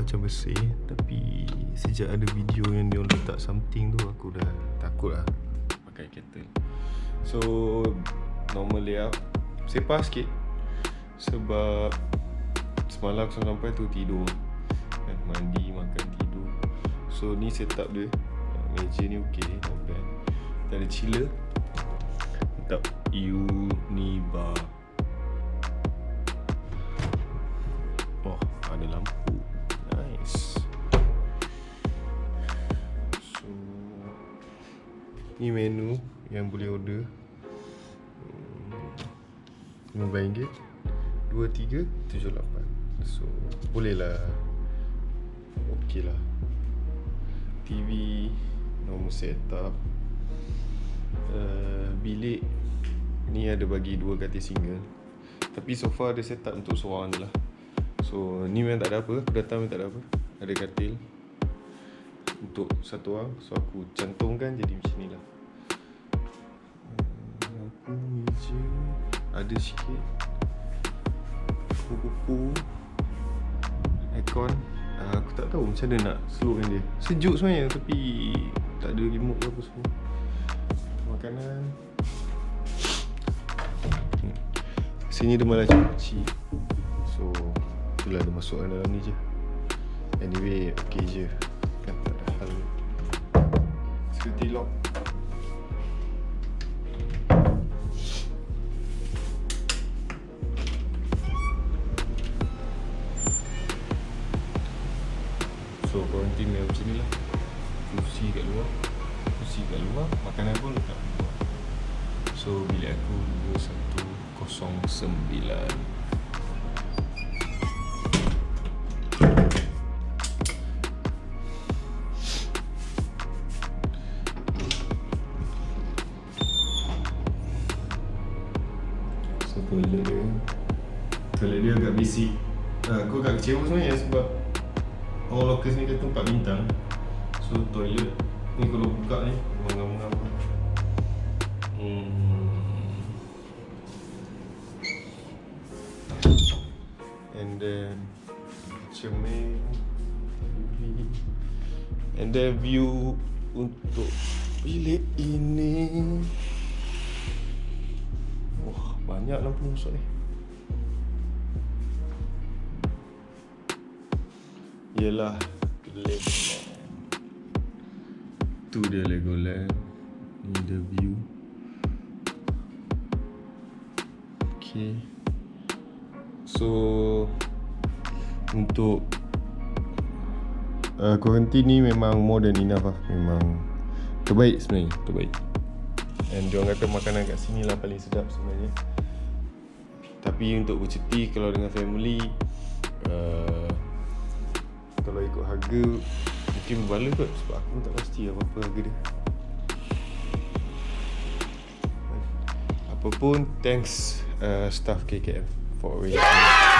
Macam bersih Tapi Sejak ada video yang dia letak something tu Aku dah takut lah. Pakai kettle So Normal layout. Sepah sikit. Sebab Semalam aku sampai tu tidur. Kan, Mandi, makan, tidur. So ni setup dia. Meja ni okay Not bad. Kita ada chiller. Letak Unibar. Oh ada lampu Ni menu Yang boleh order. RM15 2378 So Boleh lah. Okay lah TV Normal setup. Uh, Bilik Ni ada bagi dua katil single. Tapi so far dia setup untuk seorang je lah. So ni memang tak ada apa. Datang memang tak ada apa. Ada katil Untuk satu orang. So aku cantumkan jadi macam ni lah. Lampu meja. Ada sikit. Kupu-kupu Aircon. Uh, Aku tak tahu macam mana nak slowkan dia. Sejuk sebenarnya tapi Tak ada remote ke apa semua. Makanan. Hmm. Sini dia malah kecil So Itulah dia masukkan dalam ni je. Anyway okay je. Kan hal Security lock So quarantine dia macam ni lah? Kursi kat luar. Kursi kat luar. Makanan pun letak luar. So bilik aku 2109 Toilet dia. Toilet dia agak basic. Uh, Aku agak kecewa sebenarnya sebab Orang lokal ni kata tempat bintang. So toilet Ni kalau buka ni Mengam-ngam hmm. And then Cermin. And then view Untuk Bilik ini. Wah banyak lampu masuk ni. Yelah. Legoland Tu dia Legoland. Ni the view. Okay. So Untuk uh, Quarantine ni memang more than enough lah. Memang Terbaik sebenarnya. Terbaik. And diorang kata makanan kat sini lah paling sedap sebenarnya Tapi untuk bercuti kalau dengan family uh, Kalau ikut harga Mungkin berbala kot Sebab aku tak pasti apa-apa harga dia Apapun Thanks uh, staff KKM For arranging yeah!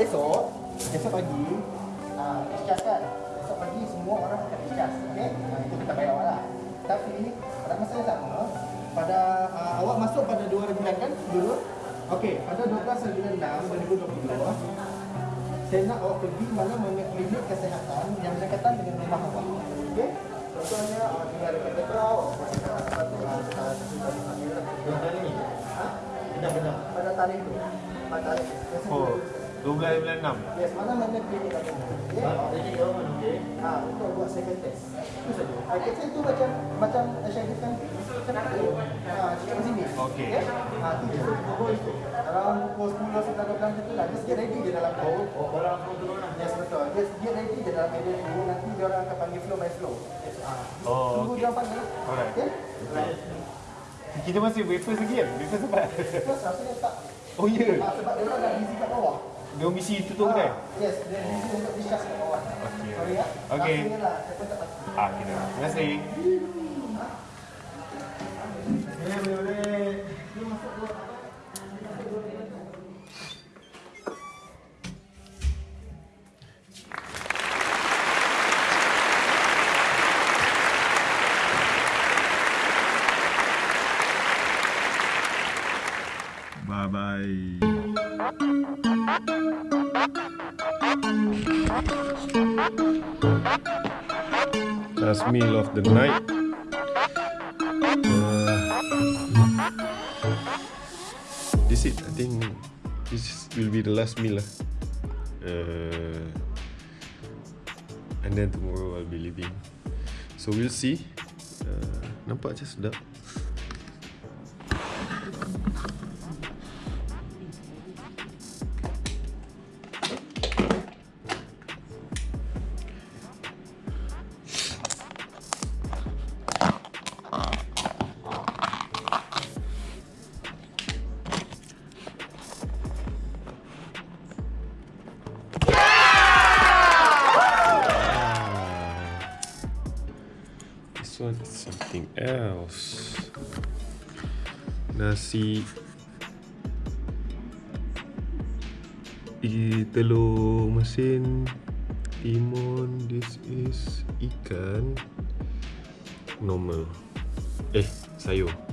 Esok, esok pagi, uh, discharge kan? Esok pagi semua orang akan discharge, okey? Uh, itu kita bayar awak lah. Tapi pada masa yang sama, pada uh, awak masuk pada 2 bulan kan? Dulu. Okey, pada 12 bulan 6 2020, saya nak awak pergi mana mana klinik kesihatan yang berdekatan dengan rumah awak. Okey? Contohnya, uh, tinggal dekat Tetrau, Benar-benar. Pada tarikh itu. Pada tarikh. Oh, 12 bulan 6. Yes, mana mana klinik kat sana. Okey. Jadi government okey. Ha, untuk buat second test. Itu saja. Ha, kita itu macam macam Syahid kan. Ha, sini. Okey. Ha, tu je. Around pukul 10 sekitar 12 macam tu lah. Just get ready je dalam Oh, oh barang semua turun lah. Yes, betul. Just get ready je dalam area tu. Nanti dia orang akan panggil flow by flow. Ha. Oh, Tunggu dia orang panggil. Alright. Okey? Kita masih wafer lagi kan? Wafer sempat. Terus rasanya tak. Oh ya. Ha, sebab dia orang dah busy. Dia misi tutup Ha, kan? Yes, dia busy untuk discharge kat bawah. Okey. Sorry ya. Okey. Rasanya lah. Tak pasti. Ah, kita. Terima kasih. Boleh, boleh, boleh. Last meal of the night. Uh, this it. I think this will be the last meal lah. Uh, and then tomorrow I'll be leaving. So we'll see. Uh, nampak je sedap. Else. Nasi. I telur mesin. Timun. This is ikan. Normal. Eh sayur